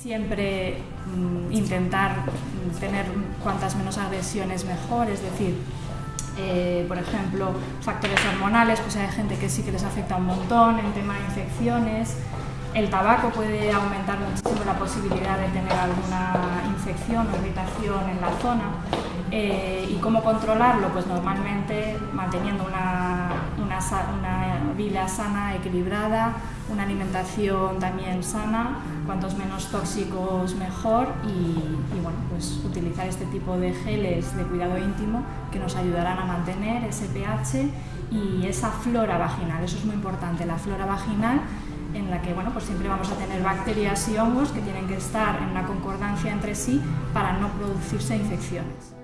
Siempre mm, intentar tener cuantas menos agresiones mejor, es decir, eh, por ejemplo, factores hormonales, pues hay gente que sí que les afecta un montón, en tema de infecciones, el tabaco puede aumentar muchísimo la posibilidad de tener alguna infección o irritación en la zona. Eh, ¿Y cómo controlarlo? Pues normalmente manteniendo una, una, vida sana, equilibrada, una alimentación también sana, cuantos menos tóxicos mejor y, y, bueno, pues utilizar este tipo de geles de cuidado íntimo que nos ayudarán a mantener ese pH y esa flora vaginal, eso es muy importante, la flora vaginal en la que bueno, pues siempre vamos a tener bacterias y hongos que tienen que estar en una concordancia entre sí para no producirse infecciones.